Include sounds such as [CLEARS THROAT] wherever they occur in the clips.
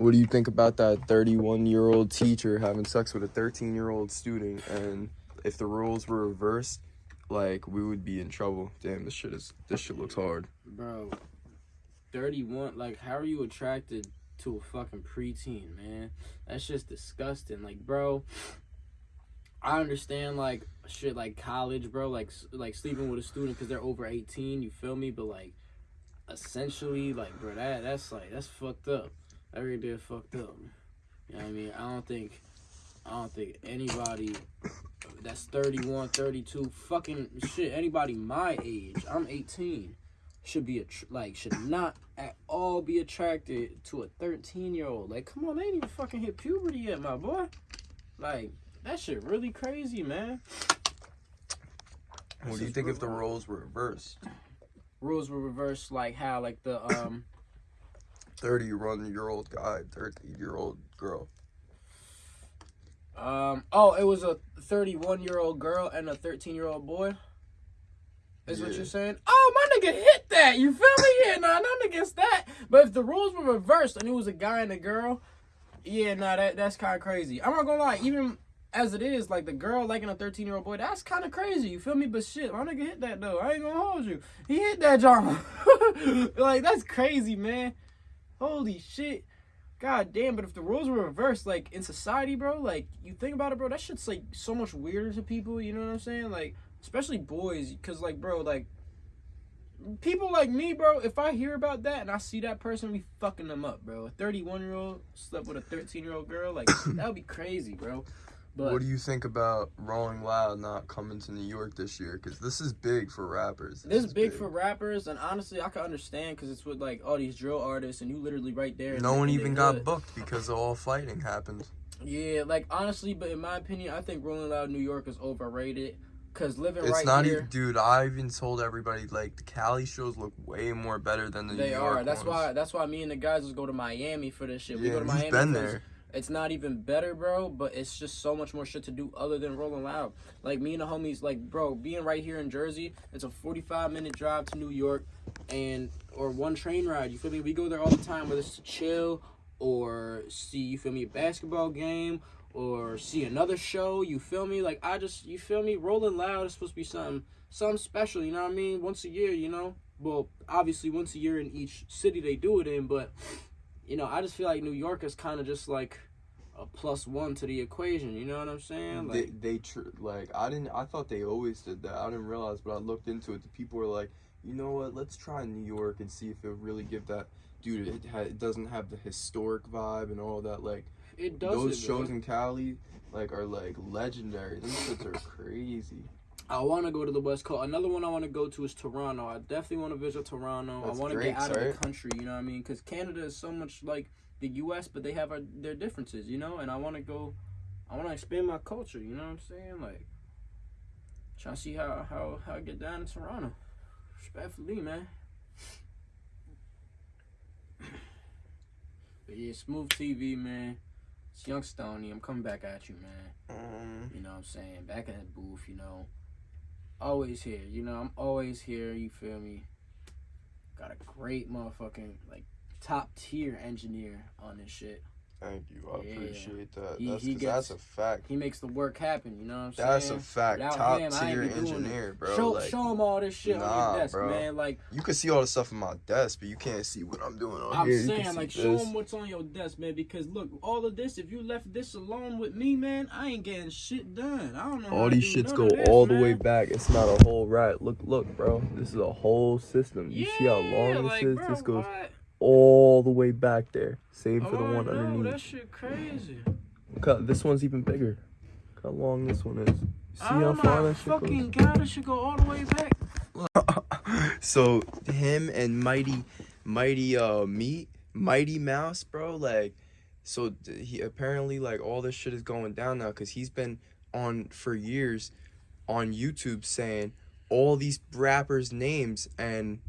What do you think about that 31 year old teacher having sex with a 13 year old student? And if the roles were reversed, like we would be in trouble. Damn, this shit is this shit looks hard. Bro, 31, like, how are you attracted to a fucking preteen, man? That's just disgusting. Like, bro, I understand, like, shit, like college, bro, like, like sleeping with a student because they're over 18, you feel me? But, like, essentially, like, bro, that that's, like, that's fucked up. That really did fucked up. You know what I mean? I don't think, I don't think anybody that's 31, 32, fucking shit, anybody my age, I'm 18 should be a like should not at all be attracted to a 13 year old. Like, come on, they ain't even fucking hit puberty yet, my boy. Like, that shit really crazy, man. What do you think if the roles were reversed? Rules were reversed, like how, like the um, 31 year old guy, 13 year old girl. um, oh, it was a 31 year old girl and a 13 year old boy. Is what you're saying? Oh, my nigga hit that. You feel me? Yeah, nah, nothing against that. But if the rules were reversed and it was a guy and a girl, yeah, nah, that that's kind of crazy. I'm not gonna lie, even as it is, like the girl liking a 13 year old boy, that's kind of crazy. You feel me? But shit, my nigga hit that though. I ain't gonna hold you. He hit that John. [LAUGHS] like that's crazy, man. Holy shit. God damn, but if the roles were reversed, like in society, bro, like you think about it, bro, that shit's like so much weirder to people, you know what I'm saying? Like, especially boys, because, like, bro, like, people like me, bro, if I hear about that and I see that person, we fucking them up, bro. A 31 year old slept with a 13 year old girl, like, that would be crazy, bro. But what do you think about Rolling Loud not coming to New York this year? Because this is big for rappers. this is big for rappers, and honestly, I can understand because it's with, like, all these drill artists, and you literally right there. No one even got booked because of all fighting happened. Yeah, like honestly, but in my opinion, I think Rolling Loud New York is overrated. Cause living It's right not here, even, dude. I even told everybody like the Cali shows look way more better than the they New York are. That's ones. why. That's why me and the guys just go to Miami for this shit. we Yeah, go to Miami. been there. It's not even better, bro. But it's just so much more shit to do other than Rolling Loud. Like me and the homies, like bro, being right here in Jersey, it's a forty-five minute drive to New York, and or one train ride. You feel me? We go there all the time, whether it's to chill or see. You feel me? A basketball game or see another show. You feel me? Like I just, you feel me? Rolling Loud is supposed to be something, something special. You know what I mean? Once a year, you know. Well, obviously once a year in each city they do it in, but you know, I just feel like New York is kind of just like a plus one to the equation. You know what I'm saying? Like, they they tr- like I didn't I thought they always did that. I didn't realize, but I looked into it. The people were like, you know what? Let's try New York and see if it really give that. Dude, it, ha- it doesn't have the historic vibe and all that. Like it does. those it, shows bro. in Cali, like are like legendary. Them shits are crazy. I want to go to the West Coast. Another one I want to go to is Toronto. I definitely want to visit Toronto. That's I want to get out of the country. You know what I mean? Because Canada is so much like the U.S., but they have our, their differences. You know, and I want to go. I want to expand my culture. You know what I'm saying? Like, try to see how how how I get down to Toronto. Respectfully, man. [CLEARS THROAT] But yeah, smooth TV, man. It's Young Stoney. I'm coming back at you, man. Um, You know what I'm saying? Back in the booth, you know. Always here. You know, I'm always here, you feel me? Got a great motherfucking like top tier engineer on this shit. Thank you. I Yeah. appreciate that. He- that's he 'cause that's a fact. He makes the work happen, you know what I'm That's saying? That's a fact. Without Top him, tier be doing it. engineer, bro. show like, show him all this shit on your desk, bro. man. Like you can see all the stuff on my desk, but you can't see what I'm doing on I'm here. Can saying, like, show this. him what's on your desk, man. Because look, all of this, if you left this alone with me, man, I ain't getting shit done. I don't know. All these shits go this, all the way back. It's not a whole rat. Look, look, bro. This is a whole system. You see how long Yeah, this like, is? bro, this goes what? All the way back there. Same for the one know, underneath. That shit crazy. Look how, this one's even bigger. Look how long this one is. See oh how far that shit fucking god, it should go all the way back. [LAUGHS] so him and Mighty, Mighty uh Meat, Mighty Mouse, bro. Like, so he apparently like all this shit is going down now because he's been on for years on YouTube saying all these rappers' names and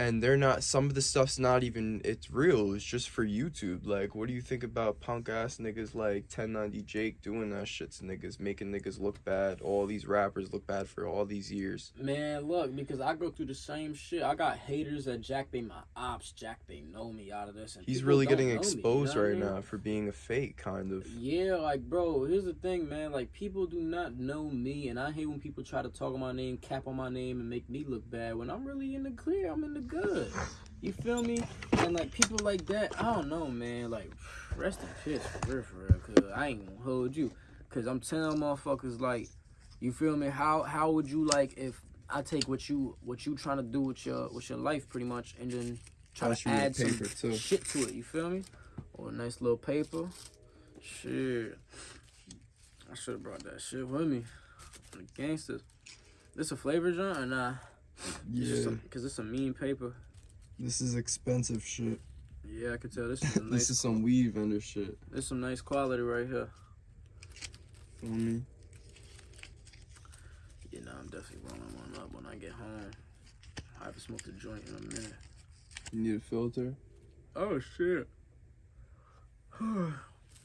and they're not some of the stuff's not even it's real it's just for youtube like what do you think about punk ass niggas like 1090 jake doing that shit to niggas making niggas look bad all these rappers look bad for all these years Man, look, because I go through the same shit. I got haters that Jack they my ops, Jack they know me out of this. And he's really getting me, you exposed know I right mean? now for being a fake kind of Yeah, like bro, here's the thing, man. Like people do not know me, and I hate when people try to talk on my name, cap on my name, and make me look bad when I'm really in the clear. I'm in the good. You feel me? And like people like that, I don't know, man. Like rest in peace, for real, for real. Cause I ain't gonna hold you. Cause I'm telling motherfuckers like, you feel me? How how would you like if I take what you what you trying to do with your with your life pretty much, and then try to add some too. shit to it. You feel me? Or a nice little paper. Shit. I should have brought that shit with me. The gangsters. This a flavor joint or nah? Yeah Because it's a mean paper. this is expensive shit Yeah, I can tell this [LAUGHS] is a nice. this is some weed vendor shit This some nice quality right here. feel me Yeah, nah, I'm definitely rolling one up when I get home. I haven't smoked a joint in a minute. you need a filter Oh shit. [SIGHS]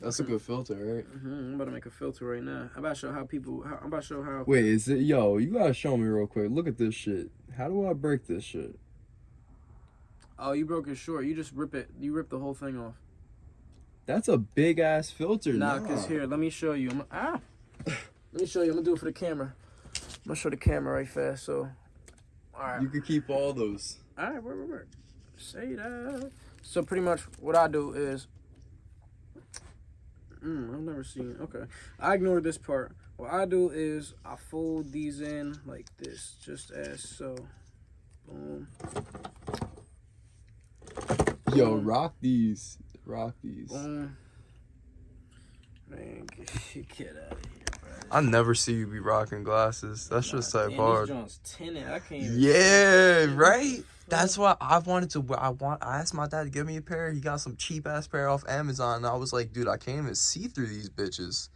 that's a good filter right hmm I'm about to make a filter right now. I'm about to show how people. How, I'm about to show how. Wait, is it yo? You gotta show me real quick. Look at this shit. How do I break this shit? Oh, you broke it short. You just rip it. You rip the whole thing off. That's a big ass filter. Nah, cause here, let me show you. I'm, ah, [SIGHS] let me show you. I'm gonna do it for the camera. I'm gonna show the camera right fast. So, all right, you can keep all those. all right, wait, wait, wait. Say that. So pretty much, what I do is, mm, I've never seen. Okay, I ignore this part. What I do is I fold these in like this, just as so. Boom. Yo, rock these. Rock these. Boom. Man, [LAUGHS] get, get out of here. I never see you be rocking glasses. That's just Nah, like damn, hard. Tinted. I can't. Yeah, right. That's why I wanted to. I want. I asked my dad to give me a pair. He got some cheap ass pair off Amazon. And I was like, dude, I can't even see through these bitches.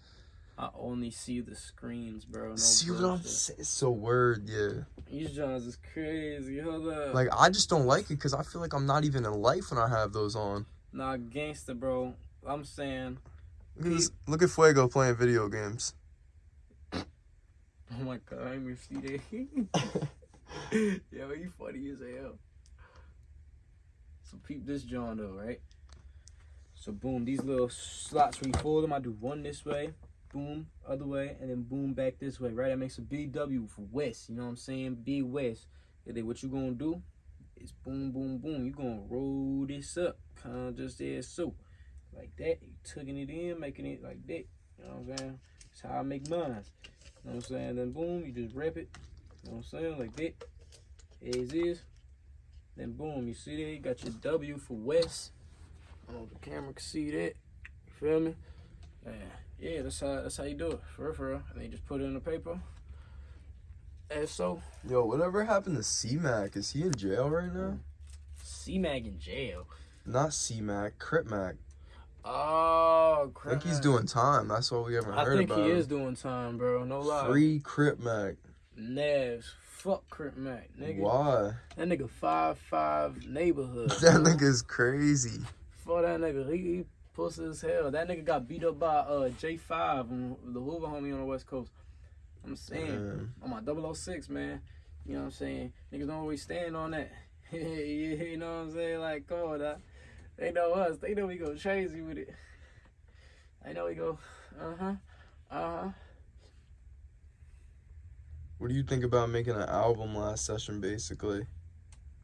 I only see the screens, bro. No see what I'm saying? So word, yeah. These joints is crazy. Hold up. Like I just don't like it because I feel like I'm not even in life when I have those on. nah, gangster, bro. I'm saying, Look at, this, look at Fuego playing video games. [LAUGHS] oh my god, I didn't even see. [LAUGHS] Yo, you funny as hell. So peep this John though, right? So boom, these little slots when you fold them, I do one this way, boom, other way, and then boom back this way, right? That makes a BW for West. You know what I'm saying? B West. And then what you gonna do is boom, boom, boom. You gonna roll this up, kind of just there so, like that. You tugging it in, making it like that. You know what I'm saying? That's how I make mine. You know what I'm saying? Then boom, you just wrap it. You know what I'm saying? Like that. As is. Then boom, you see there, you got your W for West. I don't know if the camera can see that. You feel me? Yeah, yeah, that's how that's how you do it. For real, for real. And then you just put it in the paper. As so. Yo, whatever happened to C Mac? Is he in jail right now? C Mag in jail. Not C Mac, Crip Mac. Oh, I think he's doing time. That's all we haven't heard about. I think about he him. is doing time, bro. No lie. Free Crip Mac. Nevs. Fuck Crip Mac, nigga. Why? That nigga five five neighborhood. [LAUGHS] That nigga's crazy. Fuck that nigga. He, he pussy as hell. That nigga got beat up by uh J5 on the Hoover homie on the West Coast. I'm saying Damn. on my 006, man. You know what I'm saying? Niggas don't always stand on that. [LAUGHS] you know what I'm saying? Like, on, now. They know us. They know we go crazy with it. I know we go, uh huh, uh huh. What do you think about making an album last session, basically?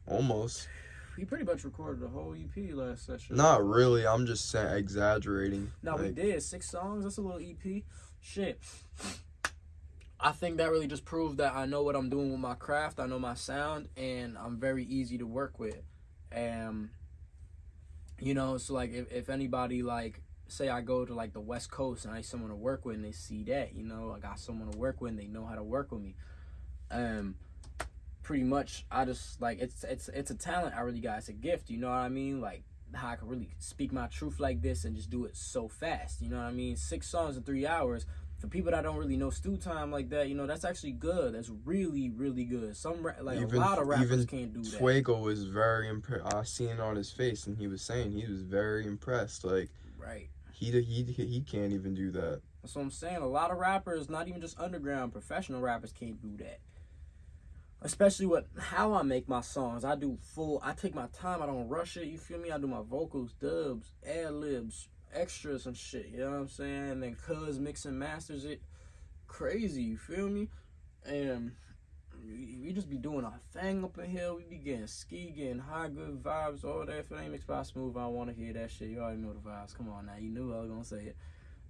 Almost. We pretty much recorded a whole EP last session. Not really. I'm just saying, exaggerating. No, we did six songs. That's a little EP. Shit. I think that really just proved that I know what I'm doing with my craft. I know my sound, and I'm very easy to work with. And you know, so like if, if anybody like say I go to like the West Coast and I someone to work with, and they see that, you know, I got someone to work with, and they know how to work with me. Um, pretty much, I just like it's it's it's a talent I really got. It's a gift. You know what I mean? Like how I can really speak my truth like this and just do it so fast. You know what I mean? Six songs in three hours. For people that don't really know stew time like that, you know, that's actually good. That's really, really good. Some ra- like Even- a lot of rappers can't do that. Fuego was very impressed. I seen on his face, and he was saying he was very impressed. Like Right. he he he can't even do that. That's what I'm saying. A lot of rappers, not even just underground, professional rappers can't do that. Especially with how I make my songs. I do full, I take my time, I don't rush it, you feel me? I do my vocals, dubs, ad libs, extras and shit, you know what I'm saying? And then Cuz mix and masters it crazy, you feel me? And we just be doing our thing up in here. We be getting ski, getting high, good vibes, all that. If it ain't mixed by smooth, I want to hear that shit. You already know the vibes. Come on now, you knew I was gonna say it.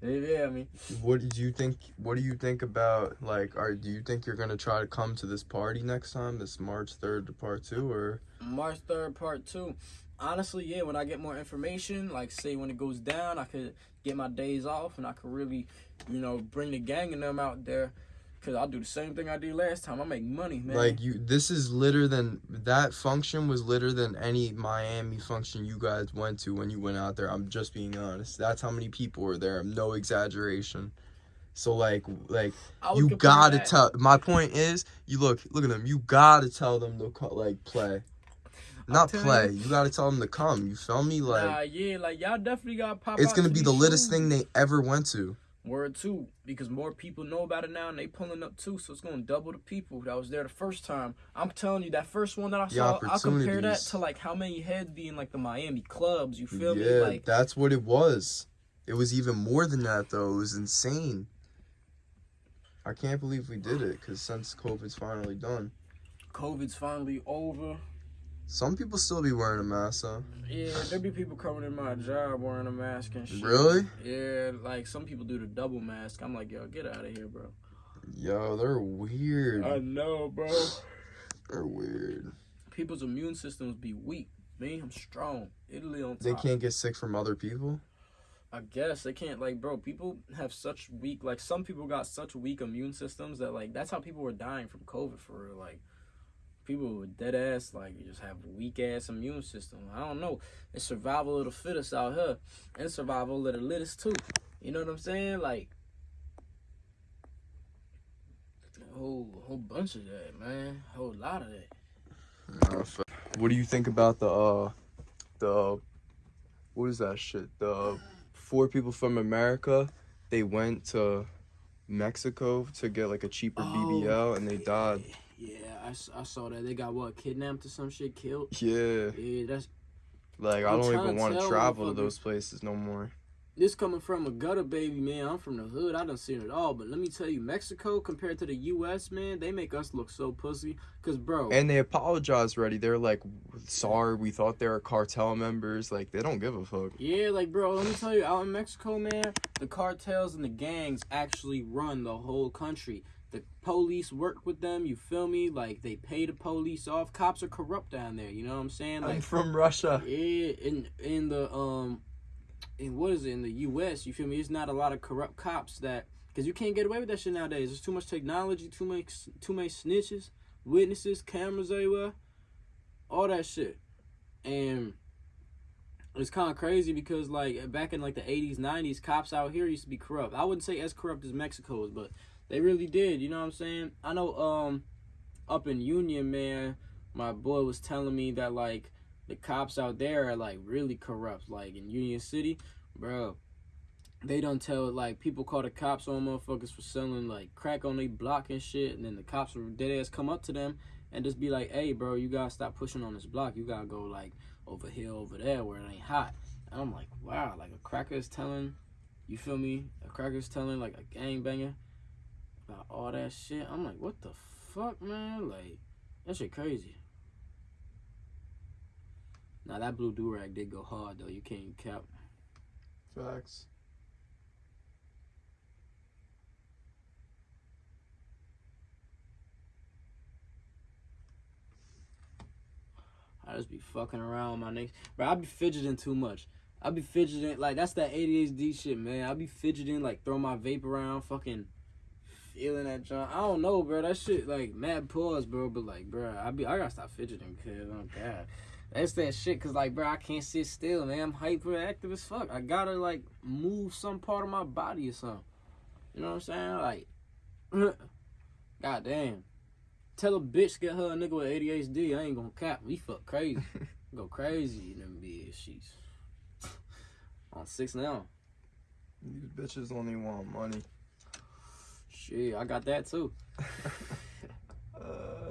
Yeah, I mean. What did you think? What do you think about like? Are do you think you're gonna try to come to this party next time, this March third to part two, or March 3rd, part two. Honestly, yeah, when I get more information, like say when it goes down, I could get my days off and I could really, you know, bring the gang and them out there. Cause I'll do the same thing I did last time. I make money, man. like you? This is litter than that function was litter than any Miami function you guys went to when you went out there. I'm just being honest. That's how many people were there. No exaggeration. So like like you gotta that- tell. My point is, you look look at them. You gotta tell them to like play, not play. you. You gotta tell them to come. You feel me? Like nah, yeah, like y'all definitely got pop. it's gonna to be the littest shows. thing they ever went to. Word two, because more people know about it now and they pulling up too, so it's gonna double the people that was there the first time. I'm telling you, that first one that I The saw, I'll compare that to like how many heads be in like the Miami clubs. You feel yeah, me? Like that's what it was. It was even more than that though. It was insane. I can't believe we did it because since COVID's finally done, COVID's finally over. Some people still be wearing a mask though. Yeah, there be people coming in my job wearing a mask and shit. Really? Yeah, like some people do the double mask. I'm like, yo, get out of here, bro. Yo, they're weird. I know, bro. [SIGHS] They're weird. People's immune systems be weak. Me, I'm strong. Italy on top. They can't get sick from other people. I guess they can't like bro, people have such weak like some people got such weak immune systems that like that's how people were dying from COVID for real. Like people with dead ass like just have weak ass immune system. I don't know. It's survival of the fittest out here. And survival of the littest too. You know what I'm saying? Like a whole whole bunch of that, man. A whole lot of that. What do you think about the uh the what is that shit? The four people from America, they went to Mexico to get like a cheaper Oh, BBL and they died. Yeah, I, I saw that. They got what, kidnapped or some shit, killed? Yeah. Yeah, that's Like I I'm don't even want to travel to those places no more. This coming from a gutter baby, man. I'm from the hood. I done seen it at all. But let me tell you, Mexico compared to the U.S., man, they make us look so pussy. Cause, bro, And they apologize already. They're like, sorry, we thought they were cartel members. Like they don't give a fuck. yeah, like, bro, let me tell you, out in Mexico, man, the cartels and the gangs actually run the whole country. The police work with them. You feel me? Like they pay the police off. Cops are corrupt down there. You know what I'm saying? Like, I'm from Russia. Yeah, in in the um, in what is it in the U.S. You feel me? There's not a lot of corrupt cops that because you can't get away with that shit nowadays. There's too much technology, too much too many snitches, witnesses, cameras everywhere, all that shit, and it's kind of crazy because like back in like the 80s, 90s, cops out here used to be corrupt. I wouldn't say as corrupt as Mexico's, but they really did. You know what I'm saying? I know um, up in Union, man, my boy was telling me that like the cops out there are like really corrupt. Like in Union City, bro, they don't tell like people call the cops on motherfuckers for selling like crack on their block and shit, and then the cops will dead ass come up to them and just be like, "Hey, bro, you gotta stop pushing on this block. You gotta go like over here, over there, where it ain't hot." And I'm like, wow, like a cracker is telling, you feel me? A cracker is telling like a gangbanger about all that shit. I'm like, what the fuck, man? Like that shit crazy. Now that blue do rag did go hard though. You can't cap. Facts. I just be fucking around with my niggas. Bro, I be fidgeting too much. I be fidgeting like that's that ADHD shit, man. I be fidgeting like throw my vape around, fucking feeling that joint. I don't know, bro. That shit like mad pause, bro. But like, bro, I be I gotta stop fidgeting, cause oh god, that's that shit. Cause like, bro, I can't sit still, man. I'm hyperactive as fuck. I gotta like move some part of my body or something. You know what I'm saying? Like, [LAUGHS] god damn. Tell a bitch get her a nigga with ADHD. I ain't gonna cap. We fuck crazy. [LAUGHS] Go crazy in them bitch. She's [LAUGHS] on six now. These bitches only want money. Gee, I got that too. uh, [LAUGHS] [LAUGHS]